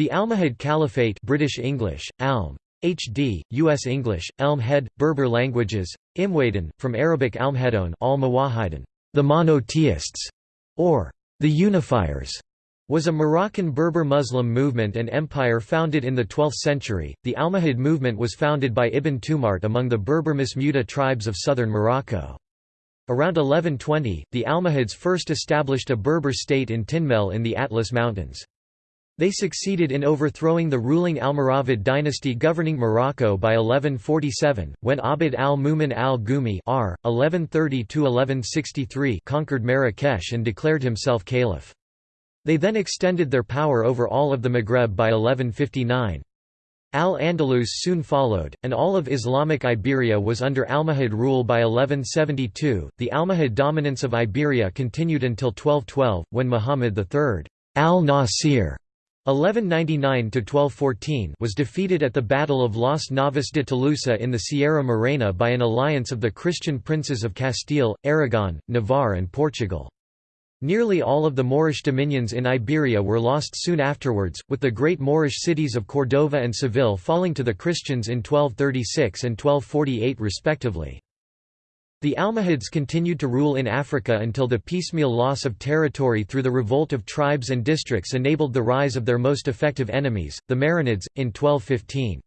The Almohad Caliphate British English, Alm. HD, U.S. English, Elm Head, Berber languages, Imwadan, from Arabic Almhedon al the monotheists, or the unifiers, was a Moroccan Berber Muslim movement and empire founded in the 12th century. The Almohad movement was founded by Ibn Tumart among the Berber Masmuda tribes of southern Morocco. Around 1120, the Almohads first established a Berber state in Tinmel in the Atlas Mountains. They succeeded in overthrowing the ruling Almoravid dynasty governing Morocco by 1147, when Abd al-Mumin al-Gumi r. 1130 conquered Marrakesh and declared himself caliph. They then extended their power over all of the Maghreb by 1159. Al-Andalus soon followed, and all of Islamic Iberia was under Almohad rule by 1172. The Almohad dominance of Iberia continued until 1212, when Muhammad III al-Nasir 1199–1214 was defeated at the Battle of Las Navas de Tolosa in the Sierra Morena by an alliance of the Christian princes of Castile, Aragon, Navarre and Portugal. Nearly all of the Moorish dominions in Iberia were lost soon afterwards, with the great Moorish cities of Cordova and Seville falling to the Christians in 1236 and 1248 respectively. The Almohads continued to rule in Africa until the piecemeal loss of territory through the revolt of tribes and districts enabled the rise of their most effective enemies, the Marinids, in 1215.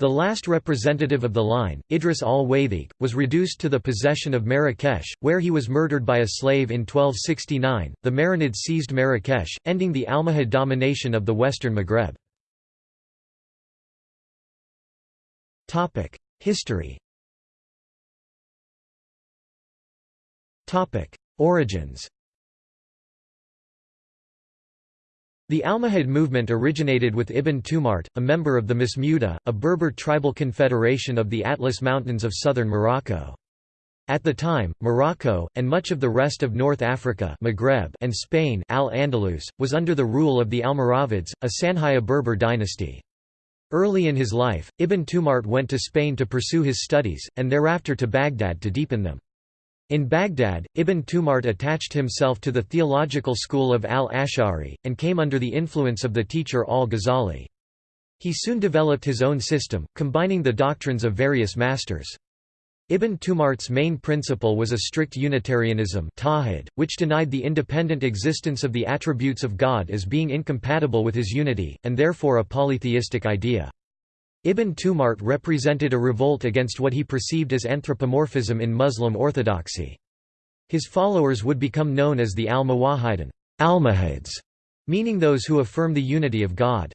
The last representative of the line, Idris al-Waythaq, was reduced to the possession of Marrakesh, where he was murdered by a slave in 1269. The Marinids seized Marrakesh, ending the Almohad domination of the western Maghreb. History. Origins. The Almohad movement originated with Ibn Tumart, a member of the Masmuda, a Berber tribal confederation of the Atlas Mountains of southern Morocco. At the time, Morocco, and much of the rest of North Africa Maghreb and Spain Al-Andalus, was under the rule of the Almoravids, a Sanhaja Berber dynasty. Early in his life, Ibn Tumart went to Spain to pursue his studies, and thereafter to Baghdad to deepen them. In Baghdad, Ibn Tumart attached himself to the theological school of al-Ash'ari, and came under the influence of the teacher al-Ghazali. He soon developed his own system, combining the doctrines of various masters. Ibn Tumart's main principle was a strict Unitarianism which denied the independent existence of the attributes of God as being incompatible with his unity, and therefore a polytheistic idea. Ibn Tumart represented a revolt against what he perceived as anthropomorphism in Muslim orthodoxy. His followers would become known as the Al-Muwahhidun Almohads, meaning those who affirm the unity of God.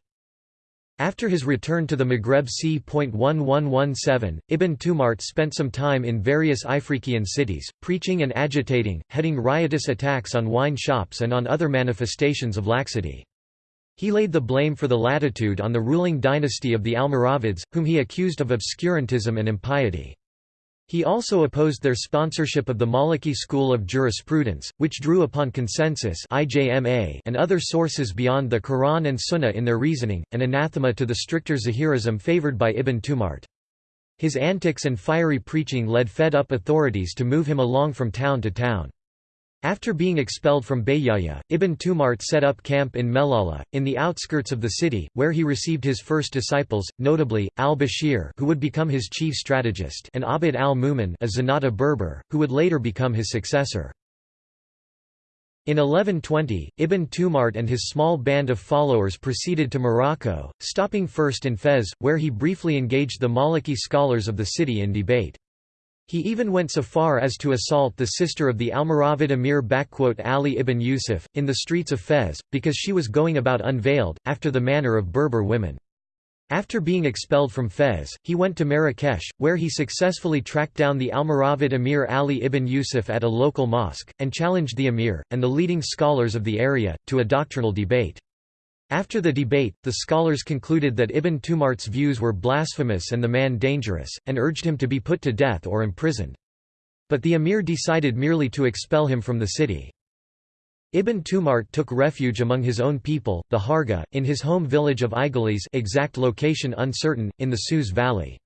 After his return to the Maghreb c. 1117, Ibn Tumart spent some time in various Ifriqiyan cities, preaching and agitating, heading riotous attacks on wine shops and on other manifestations of laxity. He laid the blame for the latitude on the ruling dynasty of the Almoravids, whom he accused of obscurantism and impiety. He also opposed their sponsorship of the Maliki school of jurisprudence, which drew upon consensus and other sources beyond the Quran and Sunnah in their reasoning, an anathema to the stricter Zahirism favored by Ibn Tumart. His antics and fiery preaching led fed-up authorities to move him along from town to town. After being expelled from Bayaya, Ibn Tumart set up camp in Melala, in the outskirts of the city, where he received his first disciples, notably, al-Bashir who would become his chief strategist and Abd al-Mumin a Zenata Berber, who would later become his successor. In 1120, Ibn Tumart and his small band of followers proceeded to Morocco, stopping first in Fez, where he briefly engaged the Maliki scholars of the city in debate. He even went so far as to assault the sister of the Almoravid emir Ali ibn Yusuf, in the streets of Fez, because she was going about unveiled, after the manner of Berber women. After being expelled from Fez, he went to Marrakesh, where he successfully tracked down the Almoravid emir Ali ibn Yusuf at a local mosque, and challenged the emir, and the leading scholars of the area, to a doctrinal debate. After the debate, the scholars concluded that Ibn Tumart's views were blasphemous and the man dangerous, and urged him to be put to death or imprisoned. But the emir decided merely to expel him from the city. Ibn Tumart took refuge among his own people, the Harga, in his home village of Igelis exact location uncertain, in the Sous Valley.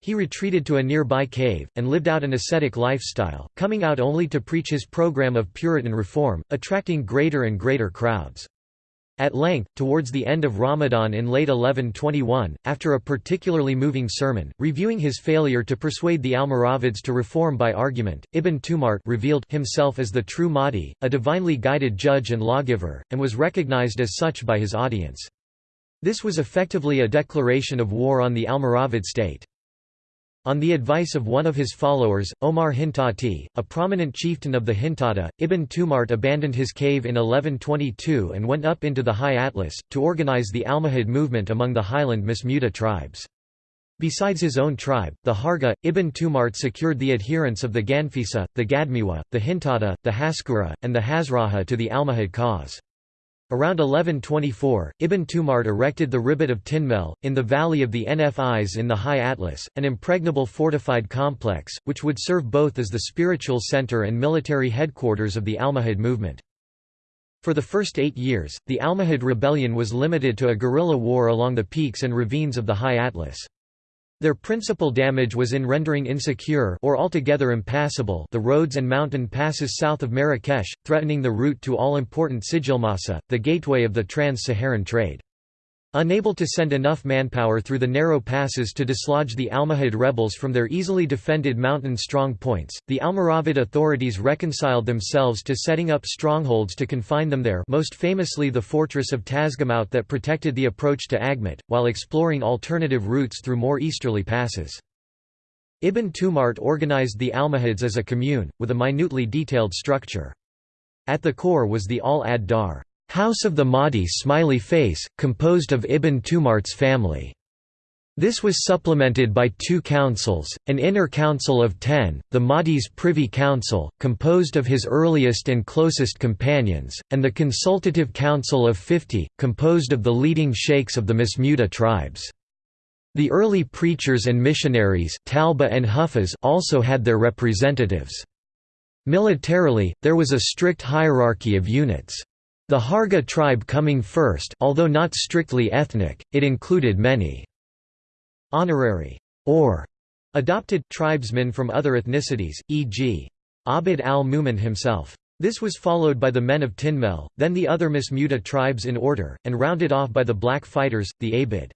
He retreated to a nearby cave, and lived out an ascetic lifestyle, coming out only to preach his program of Puritan reform, attracting greater and greater crowds. At length, towards the end of Ramadan in late 1121, after a particularly moving sermon, reviewing his failure to persuade the Almoravids to reform by argument, Ibn Tumart revealed himself as the true Mahdi, a divinely guided judge and lawgiver, and was recognized as such by his audience. This was effectively a declaration of war on the Almoravid state. On the advice of one of his followers, Omar Hintati, a prominent chieftain of the Hintata, Ibn Tumart abandoned his cave in 1122 and went up into the High Atlas, to organize the Almohad movement among the highland Masmuda tribes. Besides his own tribe, the Harga, Ibn Tumart secured the adherence of the Ganfisa, the Gadmiwa, the Hintata, the Haskura, and the Hazraha to the Almohad cause. Around 1124, Ibn Tumart erected the Ribat of Tinmel, in the valley of the Nfis in the High Atlas, an impregnable fortified complex, which would serve both as the spiritual center and military headquarters of the Almohad movement. For the first eight years, the Almohad rebellion was limited to a guerrilla war along the peaks and ravines of the High Atlas. Their principal damage was in rendering insecure or altogether impassable the roads and mountain passes south of Marrakesh, threatening the route to all-important Sijilmassa, the gateway of the trans-Saharan trade. Unable to send enough manpower through the narrow passes to dislodge the Almohad rebels from their easily defended mountain strong points, the Almoravid authorities reconciled themselves to setting up strongholds to confine them there most famously the fortress of Tazgamaut that protected the approach to Aghmat, while exploring alternative routes through more easterly passes. Ibn Tumart organized the Almohads as a commune, with a minutely detailed structure. At the core was the Al-Ad-Dar House of the Mahdi smiley face, composed of Ibn Tumart's family. This was supplemented by two councils, an inner council of ten, the Mahdi's Privy Council, composed of his earliest and closest companions, and the Consultative Council of fifty, composed of the leading sheikhs of the Masmuda tribes. The early preachers and missionaries Talba and Hufaz also had their representatives. Militarily, there was a strict hierarchy of units. The Harga tribe coming first although not strictly ethnic, it included many honorary or adopted tribesmen from other ethnicities, e.g. Abd al-Mumin himself. This was followed by the men of Tinmel, then the other Masmuda tribes in order, and rounded off by the black fighters, the Abid.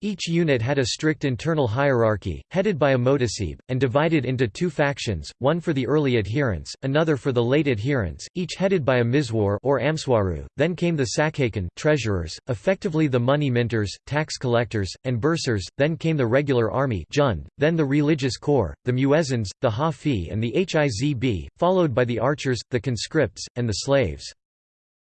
Each unit had a strict internal hierarchy, headed by a motasib, and divided into two factions, one for the early adherents, another for the late adherents, each headed by a mizwar or amswaru. Then came the sakhakan treasurers, effectively the money minters, tax collectors, and bursars, then came the regular army jund, then the religious corps, the muezzins, the hafi and the hizb, followed by the archers, the conscripts, and the slaves.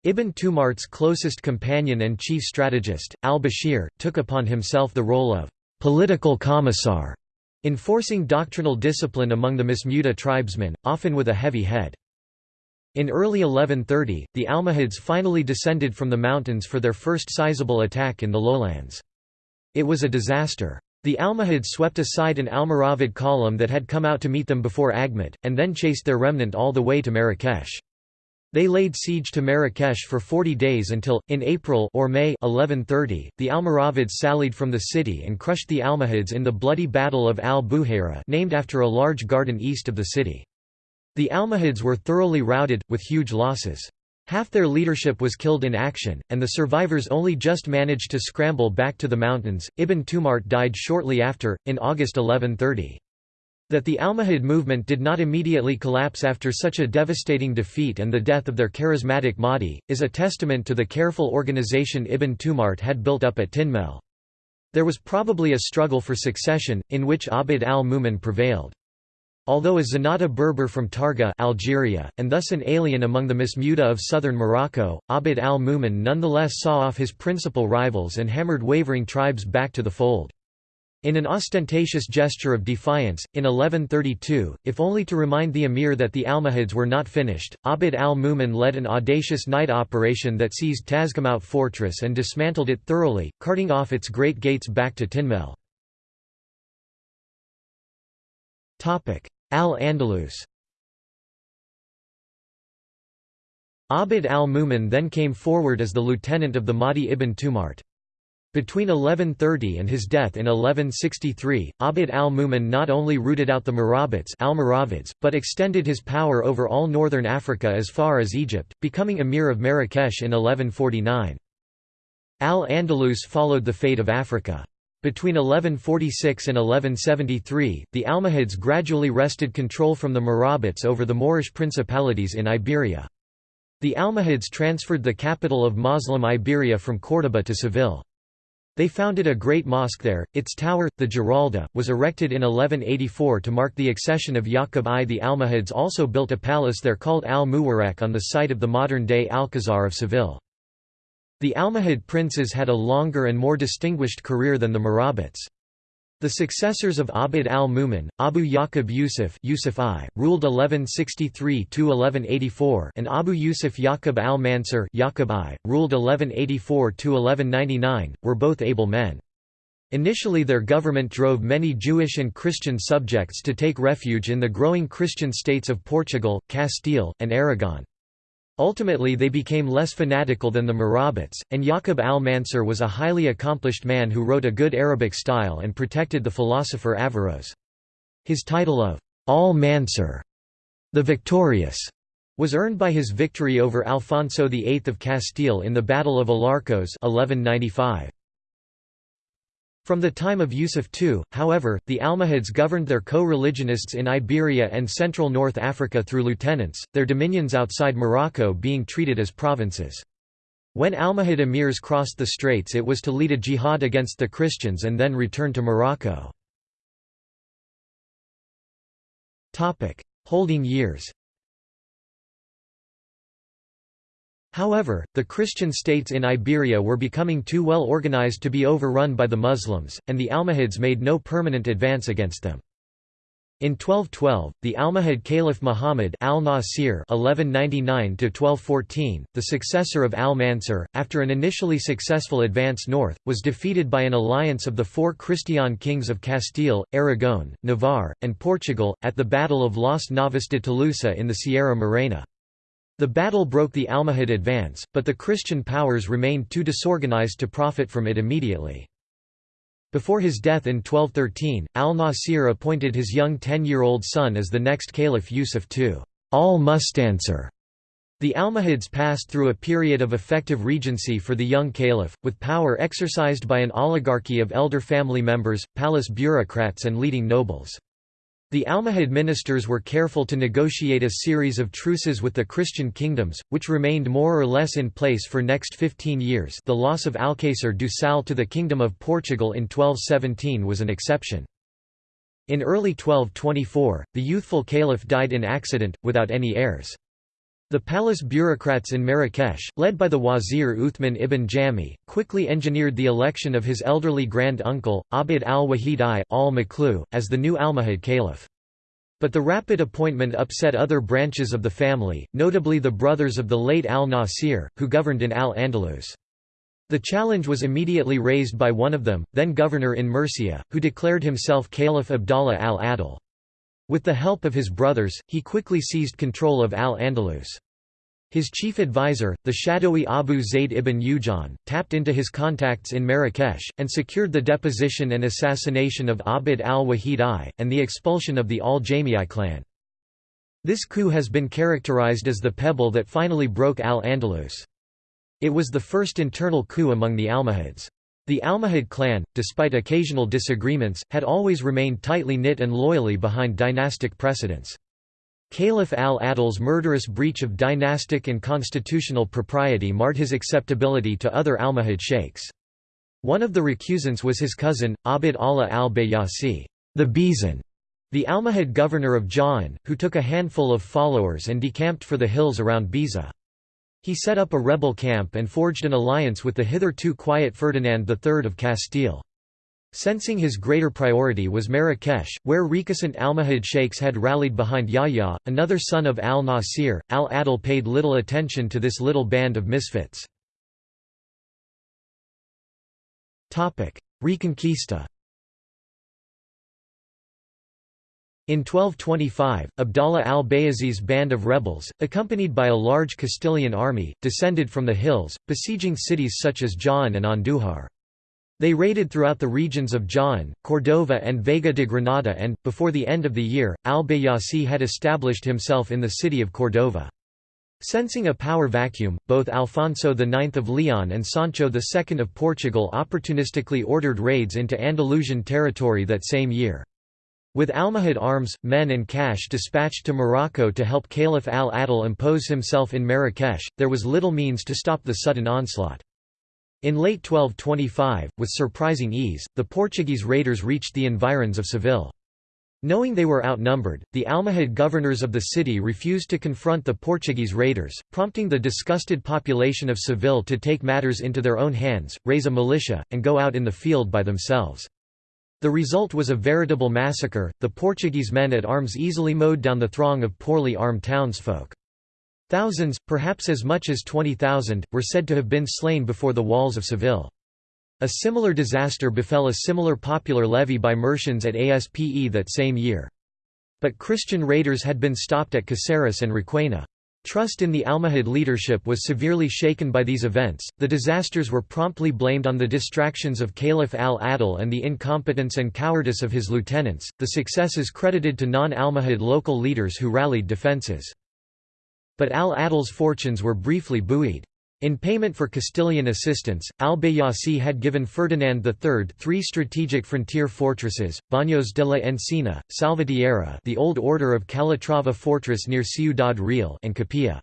Ibn Tumart's closest companion and chief strategist, al-Bashir, took upon himself the role of «political commissar», enforcing doctrinal discipline among the Masmuda tribesmen, often with a heavy head. In early 1130, the Almohads finally descended from the mountains for their first sizable attack in the lowlands. It was a disaster. The Almohads swept aside an Almoravid column that had come out to meet them before Aghmat, and then chased their remnant all the way to Marrakesh. They laid siege to Marrakesh for 40 days until, in April or May 1130, the Almoravids sallied from the city and crushed the Almohads in the bloody Battle of al-Buhaira named after a large garden east of the city. The Almohads were thoroughly routed, with huge losses. Half their leadership was killed in action, and the survivors only just managed to scramble back to the mountains. Ibn Tumart died shortly after, in August 1130. That the Almohad movement did not immediately collapse after such a devastating defeat and the death of their charismatic Mahdi, is a testament to the careful organization Ibn Tumart had built up at Tinmel. There was probably a struggle for succession, in which Abd al-Mumin prevailed. Although a Zenata Berber from Targa Algeria, and thus an alien among the Masmuda of southern Morocco, Abd al-Mumin nonetheless saw off his principal rivals and hammered wavering tribes back to the fold. In an ostentatious gesture of defiance, in 1132, if only to remind the emir that the Almohads were not finished, Abd al-Mumin led an audacious night operation that seized Tazgamaut fortress and dismantled it thoroughly, carting off its great gates back to Tinmel. Al-Andalus Abd al-Mumin then came forward as the lieutenant of the Mahdi ibn Tumart. Between 1130 and his death in 1163, Abd al-Mumin not only rooted out the Almoravids, but extended his power over all northern Africa as far as Egypt, becoming emir of Marrakesh in 1149. Al-Andalus followed the fate of Africa. Between 1146 and 1173, the Almohads gradually wrested control from the Murabites over the Moorish principalities in Iberia. The Almohads transferred the capital of Muslim Iberia from Córdoba to Seville. They founded a great mosque there, its tower, the Giralda, was erected in 1184 to mark the accession of Yaqub I. The Almohads also built a palace there called al-Muwarraq on the site of the modern-day Alcazar of Seville. The Almohad princes had a longer and more distinguished career than the Murabites. The successors of Abd al-Mumin, Abu Yaqub Yusuf, Yusuf I, ruled 1163–1184 and Abu Yusuf Yaqub al-Mansur Yaqub I, ruled 1184–1199, were both able men. Initially their government drove many Jewish and Christian subjects to take refuge in the growing Christian states of Portugal, Castile, and Aragon. Ultimately they became less fanatical than the Murabites, and Yaqub al-Mansur was a highly accomplished man who wrote a good Arabic style and protected the philosopher Averroes. His title of al-Mansur, the Victorious, was earned by his victory over Alfonso VIII of Castile in the Battle of Alarcos 1195. From the time of Yusuf II, however, the Almohads governed their co-religionists in Iberia and central North Africa through lieutenants, their dominions outside Morocco being treated as provinces. When Almohad emirs crossed the straits it was to lead a jihad against the Christians and then return to Morocco. Holding years However, the Christian states in Iberia were becoming too well organized to be overrun by the Muslims, and the Almohads made no permanent advance against them. In 1212, the Almohad Caliph Muhammad al-Nasir (1199–1214), the successor of al-Mansur, after an initially successful advance north, was defeated by an alliance of the four Christian kings of Castile, Aragon, Navarre, and Portugal at the Battle of Las Navas de Tolosa in the Sierra Morena. The battle broke the Almohad advance, but the Christian powers remained too disorganized to profit from it immediately. Before his death in 1213, al-Nasir appointed his young ten-year-old son as the next caliph Yusuf II al-Mustansir. The Almohads passed through a period of effective regency for the young caliph, with power exercised by an oligarchy of elder family members, palace bureaucrats and leading nobles. The Almohad ministers were careful to negotiate a series of truces with the Christian kingdoms, which remained more or less in place for next 15 years the loss of Alcácer do Sal to the Kingdom of Portugal in 1217 was an exception. In early 1224, the youthful caliph died in accident, without any heirs. The palace bureaucrats in Marrakesh, led by the wazir Uthman ibn Jami, quickly engineered the election of his elderly grand-uncle, Abd al-Wahid I al as the new Almohad caliph. But the rapid appointment upset other branches of the family, notably the brothers of the late al-Nasir, who governed in al-Andalus. The challenge was immediately raised by one of them, then governor in Murcia, who declared himself Caliph Abdallah al-Adil. With the help of his brothers, he quickly seized control of Al-Andalus. His chief advisor, the shadowy Abu Zayd ibn Ujan, tapped into his contacts in Marrakesh, and secured the deposition and assassination of Abd al-Wahid I, and the expulsion of the al-Jami'i clan. This coup has been characterized as the pebble that finally broke Al-Andalus. It was the first internal coup among the Almohads. The Almohad clan, despite occasional disagreements, had always remained tightly knit and loyally behind dynastic precedents. Caliph al-Adil's murderous breach of dynastic and constitutional propriety marred his acceptability to other Almohad sheikhs. One of the recusants was his cousin, Abd Allah al-Bayasi, the Baezan, the Almohad governor of Jaen, who took a handful of followers and decamped for the hills around Baeza. He set up a rebel camp and forged an alliance with the hitherto quiet Ferdinand III of Castile. Sensing his greater priority was Marrakesh, where recusant Almohad sheikhs had rallied behind Yahya, another son of al-Nasir. Al-Adil paid little attention to this little band of misfits. Reconquista In 1225, Abdallah al-Bayasi's band of rebels, accompanied by a large Castilian army, descended from the hills, besieging cities such as Jaén and Andújar. They raided throughout the regions of Jaén, Cordova and Vega de Granada and, before the end of the year, al-Bayasi had established himself in the city of Cordova. Sensing a power vacuum, both Alfonso IX of Leon and Sancho II of Portugal opportunistically ordered raids into Andalusian territory that same year. With Almohad arms, men and cash dispatched to Morocco to help Caliph al-Adil impose himself in Marrakesh, there was little means to stop the sudden onslaught. In late 1225, with surprising ease, the Portuguese raiders reached the environs of Seville. Knowing they were outnumbered, the Almohad governors of the city refused to confront the Portuguese raiders, prompting the disgusted population of Seville to take matters into their own hands, raise a militia, and go out in the field by themselves. The result was a veritable massacre, the Portuguese men at arms easily mowed down the throng of poorly armed townsfolk. Thousands, perhaps as much as 20,000, were said to have been slain before the walls of Seville. A similar disaster befell a similar popular levy by Murcians at Aspe that same year. But Christian raiders had been stopped at Caceres and Requena. Trust in the Almohad leadership was severely shaken by these events. The disasters were promptly blamed on the distractions of Caliph al-Adil and the incompetence and cowardice of his lieutenants. The successes credited to non-Almohad local leaders who rallied defenses. But al-Adil's fortunes were briefly buoyed. In payment for Castilian assistance, al-Bayasi had given Ferdinand III three strategic frontier fortresses, Baños de la Encina, Salvatierra the old order of Calatrava fortress near Ciudad Real and Capilla.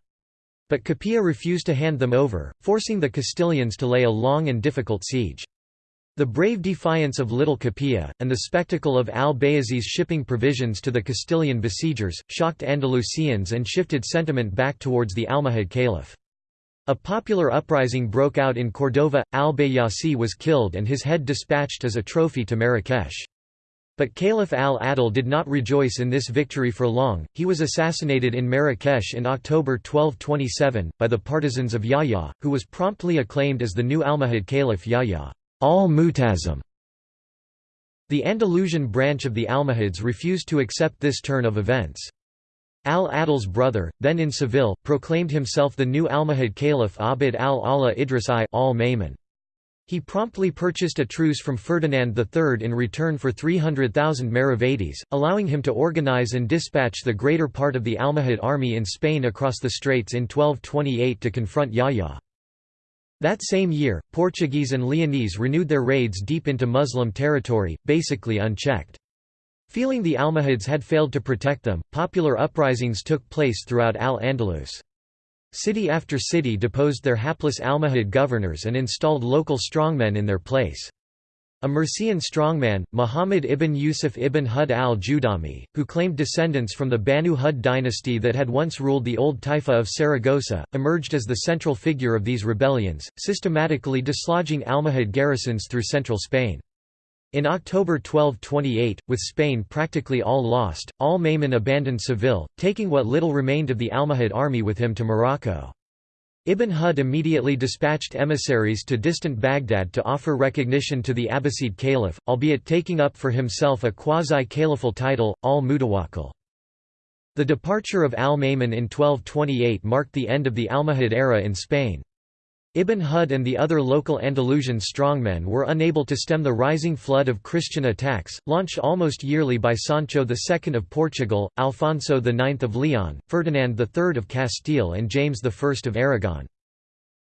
But Capilla refused to hand them over, forcing the Castilians to lay a long and difficult siege. The brave defiance of Little Capilla, and the spectacle of al-Bayasi's shipping provisions to the Castilian besiegers, shocked Andalusians and shifted sentiment back towards the Almohad Caliph. A popular uprising broke out in Cordova, al-Bayasi was killed and his head dispatched as a trophy to Marrakesh. But Caliph al-Adil did not rejoice in this victory for long, he was assassinated in Marrakesh in October 1227, by the partisans of Yahya, who was promptly acclaimed as the new Almohad Caliph Yahya al-Mu'tasim. The Andalusian branch of the Almohads refused to accept this turn of events. Al-Adil's brother, then in Seville, proclaimed himself the new Almohad Caliph Abd al-Allah Idris I al-Maimun. He promptly purchased a truce from Ferdinand III in return for 300,000 Maravedis, allowing him to organize and dispatch the greater part of the Almohad army in Spain across the straits in 1228 to confront Yahya. That same year, Portuguese and Leonese renewed their raids deep into Muslim territory, basically unchecked. Feeling the Almohads had failed to protect them, popular uprisings took place throughout Al-Andalus. City after city deposed their hapless Almohad governors and installed local strongmen in their place. A Murcian strongman, Muhammad ibn Yusuf ibn Hud al-Judami, who claimed descendants from the Banu Hud dynasty that had once ruled the old Taifa of Saragossa, emerged as the central figure of these rebellions, systematically dislodging Almohad garrisons through central Spain. In October 1228, with Spain practically all lost, al-Maimun abandoned Seville, taking what little remained of the Almohad army with him to Morocco. Ibn Hud immediately dispatched emissaries to distant Baghdad to offer recognition to the Abbasid caliph, albeit taking up for himself a quasi-caliphal title, al-Mutawakkil. The departure of al-Maimun in 1228 marked the end of the Almohad era in Spain. Ibn Hud and the other local Andalusian strongmen were unable to stem the rising flood of Christian attacks, launched almost yearly by Sancho II of Portugal, Alfonso IX of Leon, Ferdinand III of Castile and James I of Aragon.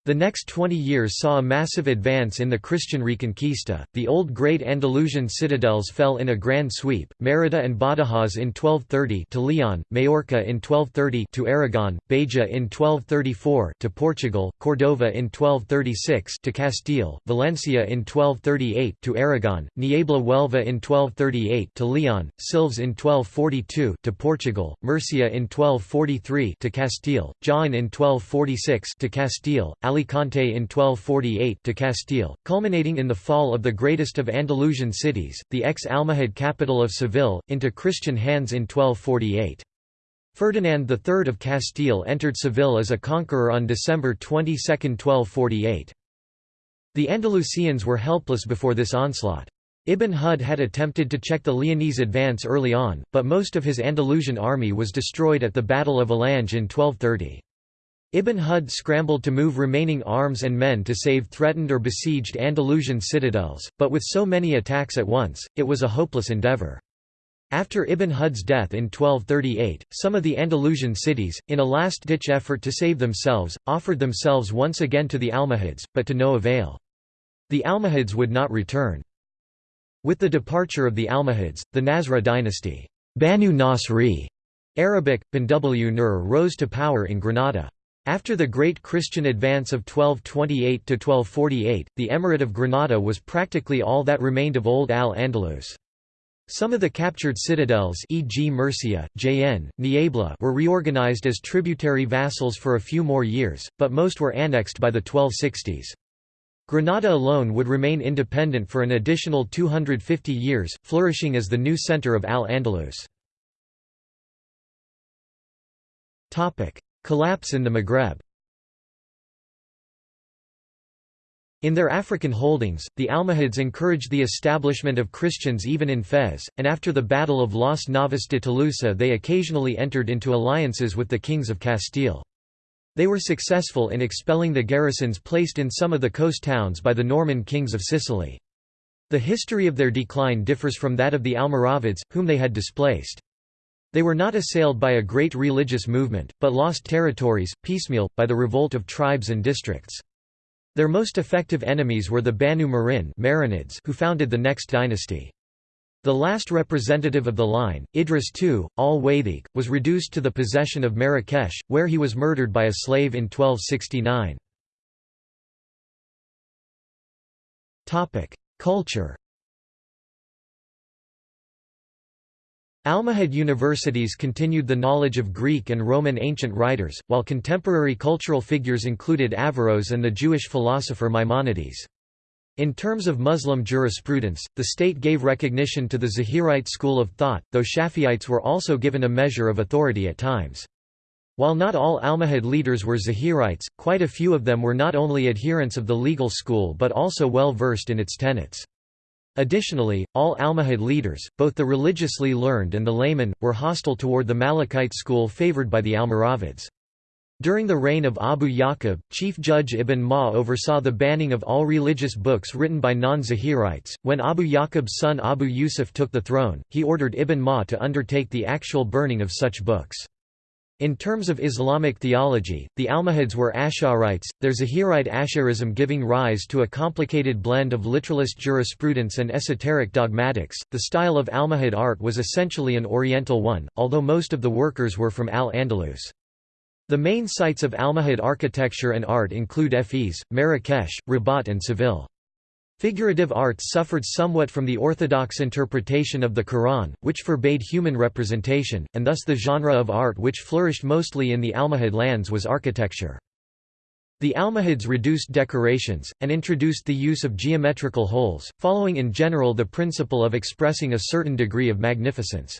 The next 20 years saw a massive advance in the Christian Reconquista. The old great Andalusian citadels fell in a grand sweep: Merida and Badajoz in 1230 to Leon, Majorca in 1230 to Aragon, Beja in 1234 to Portugal, Cordova in 1236 to Castile, Valencia in 1238 to Aragon, Niebla Huelva in 1238 to Leon, Silves in 1242 to Portugal, Murcia in 1243 to Castile, Jaén in 1246 to Castile, Alicante in 1248 to Castile, culminating in the fall of the greatest of Andalusian cities, the ex-Almohad capital of Seville, into Christian hands in 1248. Ferdinand III of Castile entered Seville as a conqueror on December 22, 1248. The Andalusians were helpless before this onslaught. Ibn Hud had attempted to check the Leonese advance early on, but most of his Andalusian army was destroyed at the Battle of Alange in 1230. Ibn Hud scrambled to move remaining arms and men to save threatened or besieged Andalusian citadels, but with so many attacks at once, it was a hopeless endeavour. After Ibn Hud's death in 1238, some of the Andalusian cities, in a last-ditch effort to save themselves, offered themselves once again to the Almohads, but to no avail. The Almohads would not return. With the departure of the Almohads, the Nasra dynasty Banu Nasri, Arabic, Banw Nur rose to power in Granada. After the Great Christian Advance of 1228–1248, the Emirate of Granada was practically all that remained of old Al-Andalus. Some of the captured citadels e.g. Murcia, Jaen, Niebla were reorganized as tributary vassals for a few more years, but most were annexed by the 1260s. Granada alone would remain independent for an additional 250 years, flourishing as the new center of Al-Andalus. Collapse in the Maghreb In their African holdings, the Almohads encouraged the establishment of Christians even in Fez, and after the Battle of Las Navas de Tolosa they occasionally entered into alliances with the kings of Castile. They were successful in expelling the garrisons placed in some of the coast towns by the Norman kings of Sicily. The history of their decline differs from that of the Almoravids, whom they had displaced. They were not assailed by a great religious movement, but lost territories, piecemeal, by the revolt of tribes and districts. Their most effective enemies were the Banu Marin Marinids who founded the next dynasty. The last representative of the line, Idris II, al-Waythaq, was reduced to the possession of Marrakesh, where he was murdered by a slave in 1269. Culture Almohad universities continued the knowledge of Greek and Roman ancient writers, while contemporary cultural figures included Averroes and the Jewish philosopher Maimonides. In terms of Muslim jurisprudence, the state gave recognition to the Zahirite school of thought, though Shafi'ites were also given a measure of authority at times. While not all Almohad leaders were Zahirites, quite a few of them were not only adherents of the legal school but also well versed in its tenets. Additionally, all Almohad leaders, both the religiously learned and the laymen, were hostile toward the Malikite school favored by the Almoravids. During the reign of Abu Yaqub, Chief Judge Ibn Ma oversaw the banning of all religious books written by non-Zahirites. When Abu Yaqub's son Abu Yusuf took the throne, he ordered Ibn Ma to undertake the actual burning of such books. In terms of Islamic theology, the Almohads were Ash'arites, their Zahirite Ash'arism giving rise to a complicated blend of literalist jurisprudence and esoteric dogmatics. The style of Almohad art was essentially an Oriental one, although most of the workers were from Al-Andalus. The main sites of Almohad architecture and art include Fez, Marrakesh, Rabat and Seville. Figurative art suffered somewhat from the orthodox interpretation of the Quran, which forbade human representation, and thus the genre of art which flourished mostly in the Almohad lands was architecture. The Almohads reduced decorations, and introduced the use of geometrical holes, following in general the principle of expressing a certain degree of magnificence.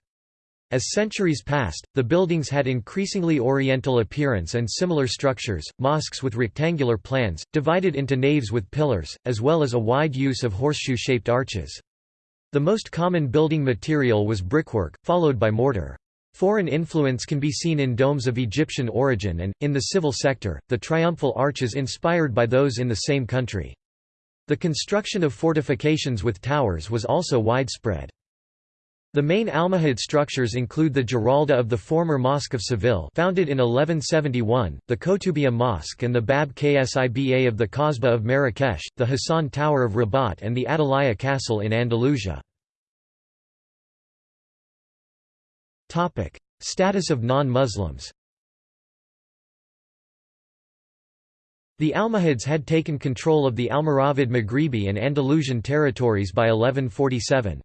As centuries passed, the buildings had increasingly oriental appearance and similar structures, mosques with rectangular plans, divided into naves with pillars, as well as a wide use of horseshoe-shaped arches. The most common building material was brickwork, followed by mortar. Foreign influence can be seen in domes of Egyptian origin and, in the civil sector, the triumphal arches inspired by those in the same country. The construction of fortifications with towers was also widespread. The main Almohad structures include the Giralda of the former Mosque of Seville founded in 1171, the Koutoubia Mosque and the Bab Qsiba of the Kasbah of Marrakesh, the Hassan Tower of Rabat and the Atalaya Castle in Andalusia. Status of non-Muslims The Almohads had taken control of the Almoravid Maghribi and Andalusian territories by 1147.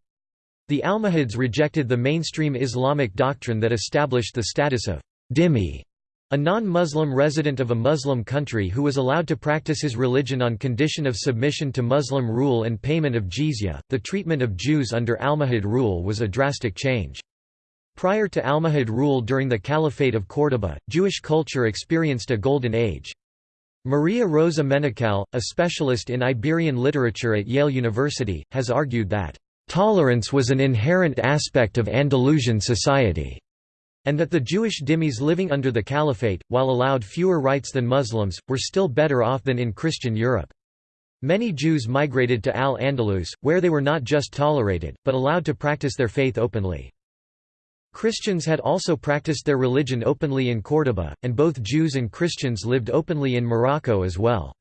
The Almohads rejected the mainstream Islamic doctrine that established the status of dhimmi, a non-Muslim resident of a Muslim country who was allowed to practice his religion on condition of submission to Muslim rule and payment of jizya. The treatment of Jews under Almohad rule was a drastic change. Prior to Almohad rule during the Caliphate of Córdoba, Jewish culture experienced a golden age. Maria Rosa Menocal, a specialist in Iberian literature at Yale University, has argued that Tolerance was an inherent aspect of Andalusian society, and that the Jewish dhimmis living under the Caliphate, while allowed fewer rights than Muslims, were still better off than in Christian Europe. Many Jews migrated to Al-Andalus, where they were not just tolerated, but allowed to practice their faith openly. Christians had also practiced their religion openly in Córdoba, and both Jews and Christians lived openly in Morocco as well.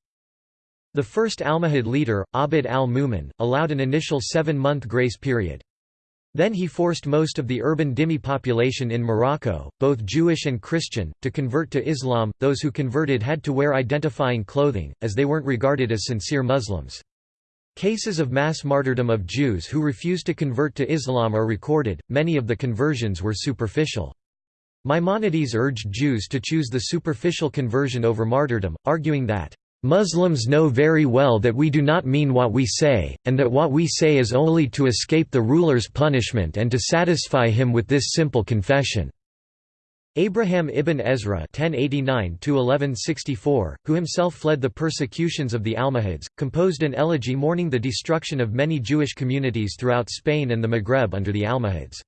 The first Almohad leader, Abd al-Mumin, allowed an initial seven-month grace period. Then he forced most of the urban dhimmi population in Morocco, both Jewish and Christian, to convert to Islam. Those who converted had to wear identifying clothing, as they weren't regarded as sincere Muslims. Cases of mass martyrdom of Jews who refused to convert to Islam are recorded, many of the conversions were superficial. Maimonides urged Jews to choose the superficial conversion over martyrdom, arguing that, "...Muslims know very well that we do not mean what we say, and that what we say is only to escape the ruler's punishment and to satisfy him with this simple confession." Abraham ibn Ezra (1089–1164), who himself fled the persecutions of the Almohads, composed an elegy mourning the destruction of many Jewish communities throughout Spain and the Maghreb under the Almohads.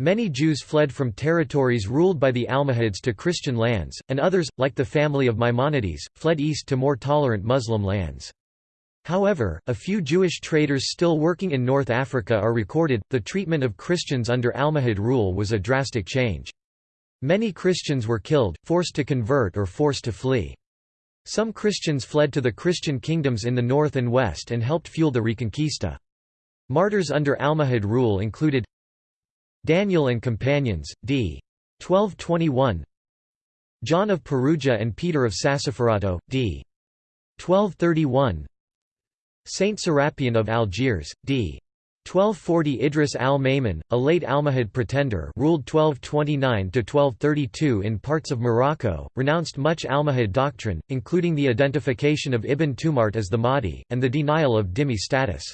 Many Jews fled from territories ruled by the Almohads to Christian lands, and others, like the family of Maimonides, fled east to more tolerant Muslim lands. However, a few Jewish traders still working in North Africa are recorded. The treatment of Christians under Almohad rule was a drastic change. Many Christians were killed, forced to convert or forced to flee. Some Christians fled to the Christian kingdoms in the north and west and helped fuel the Reconquista. Martyrs under Almohad rule included Daniel and companions, d. 1221 John of Perugia and Peter of Sassoferrato, d. 1231 Saint Serapion of Algiers, d. 1240 Idris al-Maymun, a late Almohad pretender ruled 1229–1232 in parts of Morocco, renounced much Almohad doctrine, including the identification of Ibn Tumart as the Mahdi, and the denial of dhimmi status.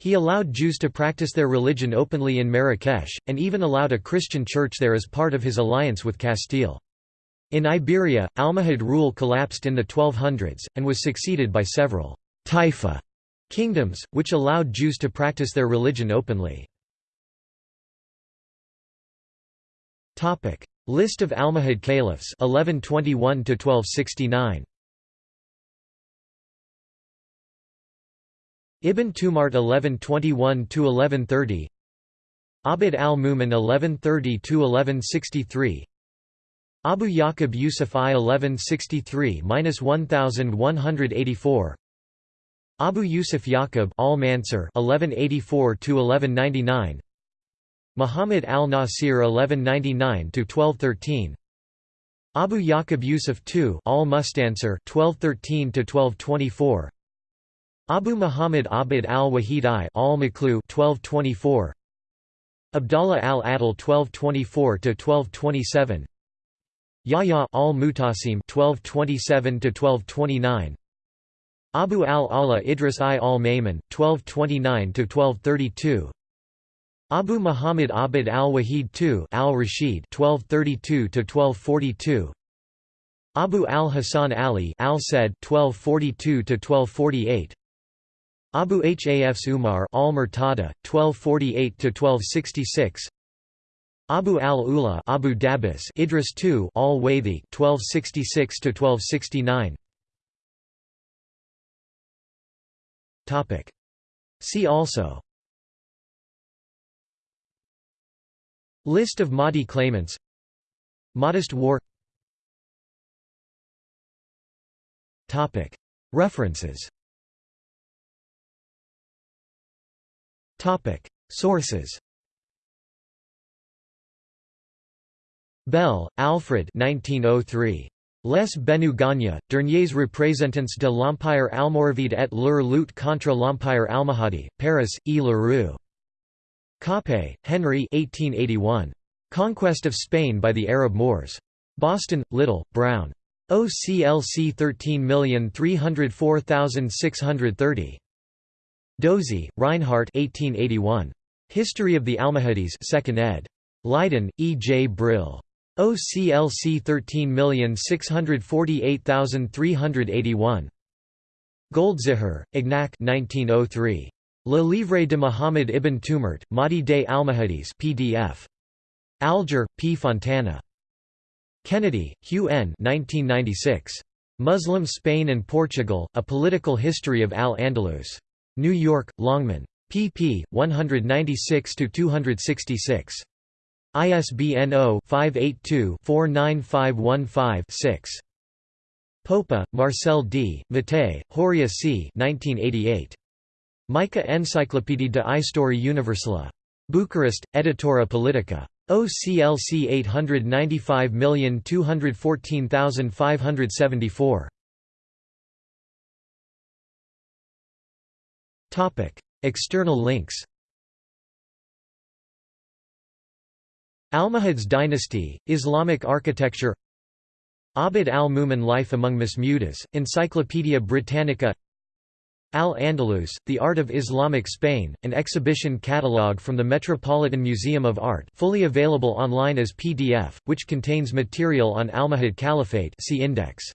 He allowed Jews to practice their religion openly in Marrakesh, and even allowed a Christian church there as part of his alliance with Castile. In Iberia, Almohad rule collapsed in the 1200s, and was succeeded by several taifa Kingdoms, which allowed Jews to practice their religion openly. List of Almohad caliphs 1121 1269 Ibn Tumart 1121 1130 Abd al-Mumin 1130 1163 Abu Yaqub Yusuf I 1163–1184 Abu Yusuf Yaqub al-Mansur (1184–1199), Muhammad al-Nasir (1199–1213), Abu Yaqub Yusuf II al-Mustansir (1213–1224), Abu Muhammad Abd al-Wahid I al-Maklu (1224), Abdallah al-Adil (1224–1227), Yahya al-Mutasim (1227–1229). Abu al-Allah Idris I al-Maymun, 1229–1232 Abu Muhammad Abd al-Wahid II al-Rashid 1232–1242 Abu al-Hasan Ali al-Said 1242–1248 Abu Hafs Umar al-Murtada 1248–1266 Abu al-Ula Abu Dabis Idris II al-Waythi 1266–1269 Topic. See also. List of Mahdi claimants. Mahdist war. Topic. References Sources Bell, Alfred 1903. Les Benu Gagna, derniers représentants de l'Empire almoravide et leur lutte contre l'Empire almohade, Paris, E. Leroux. Coppée, Henry 1881. Conquest of Spain by the Arab Moors. Boston, Little, Brown. OCLC 13304630. Dozy, Reinhart 1881. History of the Almohades 2nd ed. Leiden, E. J. Brill. OCLC 13648381. Goldziher, Ignac 1903. Le Livre de Muhammad ibn Tumart, Mahdi des Almohades PDF. Alger, P. Fontana. Kennedy, Hugh N. 1996. Muslim Spain and Portugal, A Political History of Al-Andalus. New York, Longman. pp. 196–266. ISBN 0-582-49515-6. Popa, Marcel D., Mattei, Horia C. 1988. Mica Enciclopédie de Histoire Universelle. Bucharest, Editura Politica. OCLC 895214574. External links Almohads dynasty, Islamic architecture Abd al-Mumin Life among Masmudas, Encyclopædia Britannica Al-Andalus, The Art of Islamic Spain, an exhibition catalogue from the Metropolitan Museum of Art fully available online as PDF, which contains material on Almohad Caliphate see index.